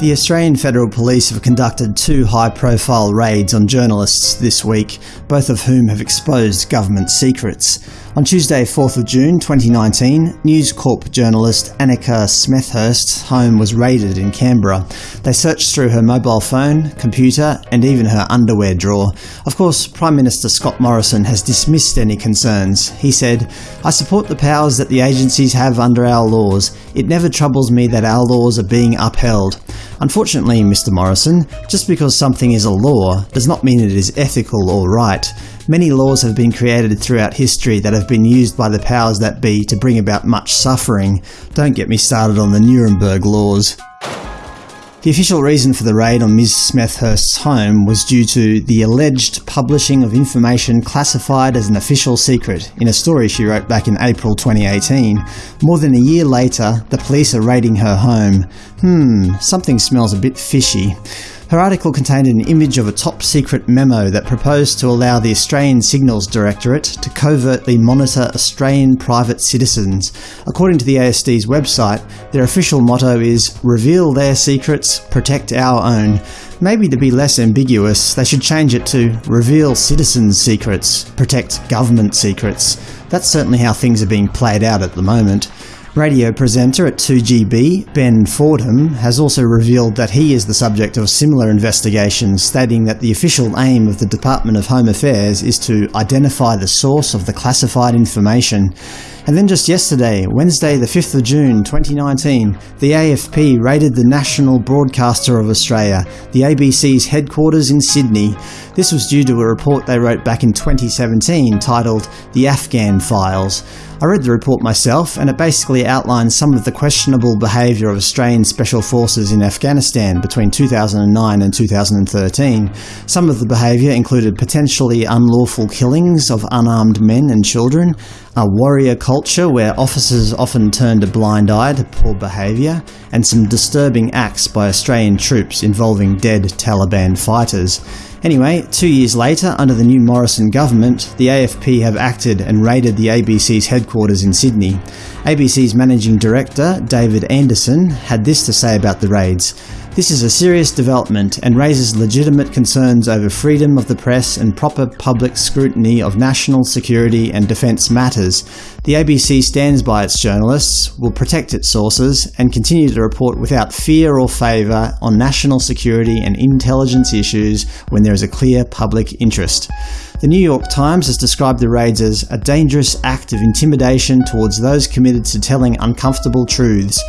The Australian Federal Police have conducted two high-profile raids on journalists this week, both of whom have exposed government secrets. On Tuesday 4th of June 2019, News Corp journalist Annika Smethurst's home was raided in Canberra. They searched through her mobile phone, computer and even her underwear drawer. Of course, Prime Minister Scott Morrison has dismissed any concerns. He said, I support the powers that the agencies have under our laws. It never troubles me that our laws are being upheld. Unfortunately, Mr Morrison, just because something is a law does not mean it is ethical or right. Many laws have been created throughout history that have been used by the powers that be to bring about much suffering. Don't get me started on the Nuremberg laws. The official reason for the raid on Ms Smethurst's home was due to the alleged publishing of information classified as an official secret in a story she wrote back in April 2018. More than a year later, the police are raiding her home. Hmm, something smells a bit fishy. Her article contained an image of a top-secret memo that proposed to allow the Australian Signals Directorate to covertly monitor Australian private citizens. According to the ASD's website, their official motto is Reveal their secrets, protect our own. Maybe to be less ambiguous, they should change it to Reveal citizens' secrets, protect government secrets. That's certainly how things are being played out at the moment. Radio presenter at 2GB, Ben Fordham, has also revealed that he is the subject of similar investigations, stating that the official aim of the Department of Home Affairs is to identify the source of the classified information. And then just yesterday, Wednesday the 5th of June 2019, the AFP raided the national broadcaster of Australia, the ABC's headquarters in Sydney. This was due to a report they wrote back in 2017 titled The Afghan Files. I read the report myself, and it basically outlines some of the questionable behaviour of Australian Special Forces in Afghanistan between 2009 and 2013. Some of the behaviour included potentially unlawful killings of unarmed men and children, a warrior culture where officers often turned a blind eye to poor behaviour, and some disturbing acts by Australian troops involving dead Taliban fighters. Anyway, two years later, under the new Morrison government, the AFP have acted and raided the ABC's headquarters in Sydney. ABC's managing director, David Anderson, had this to say about the raids. This is a serious development and raises legitimate concerns over freedom of the press and proper public scrutiny of national security and defence matters. The ABC stands by its journalists, will protect its sources, and continue to report without fear or favour on national security and intelligence issues when there is a clear public interest. The New York Times has described the raids as a dangerous act of intimidation towards those committed to telling uncomfortable truths.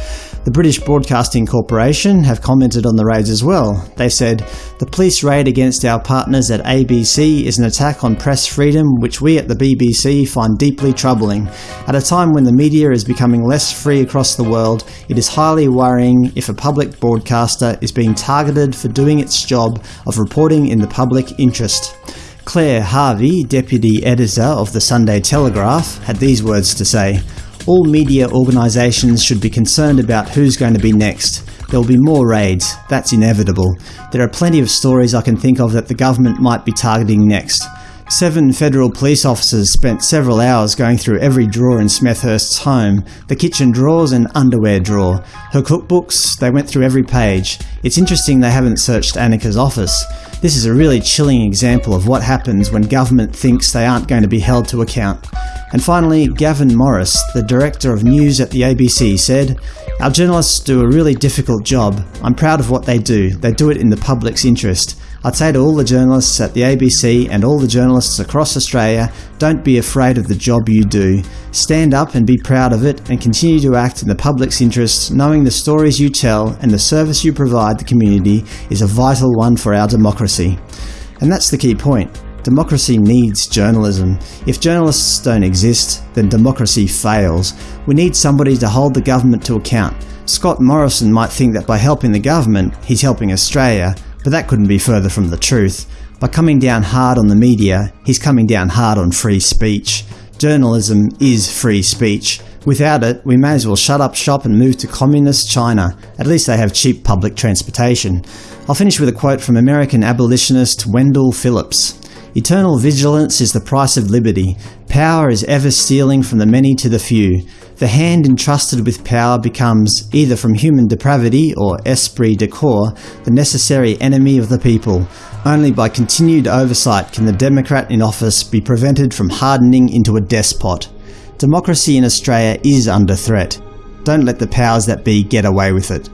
The British Broadcasting Corporation have commented on the raids as well. They said, The police raid against our partners at ABC is an attack on press freedom which we at the BBC find deeply troubling. At a time when the media is becoming less free across the world, it is highly worrying if a public broadcaster is being targeted for doing its job of reporting in the public interest. Claire Harvey, deputy editor of the Sunday Telegraph, had these words to say, all media organisations should be concerned about who's going to be next. There will be more raids. That's inevitable. There are plenty of stories I can think of that the government might be targeting next. Seven federal police officers spent several hours going through every drawer in Smethurst's home, the kitchen drawers and underwear drawer. Her cookbooks, they went through every page. It's interesting they haven't searched Annika's office. This is a really chilling example of what happens when government thinks they aren't going to be held to account. And finally, Gavin Morris, the director of news at the ABC, said, Our journalists do a really difficult job. I'm proud of what they do. They do it in the public's interest. I'd say to all the journalists at the ABC and all the journalists across Australia, don't be afraid of the job you do. Stand up and be proud of it and continue to act in the public's interest, knowing the stories you tell and the service you provide the community is a vital one for our democracy. And that's the key point. Democracy needs journalism. If journalists don't exist, then democracy fails. We need somebody to hold the government to account. Scott Morrison might think that by helping the government, he's helping Australia, but that couldn't be further from the truth. By coming down hard on the media, he's coming down hard on free speech. Journalism is free speech. Without it, we may as well shut up shop and move to communist China. At least they have cheap public transportation. I'll finish with a quote from American abolitionist Wendell Phillips. Eternal vigilance is the price of liberty. Power is ever stealing from the many to the few. The hand entrusted with power becomes, either from human depravity or esprit de corps, the necessary enemy of the people. Only by continued oversight can the Democrat in office be prevented from hardening into a despot. Democracy in Australia is under threat. Don't let the powers that be get away with it.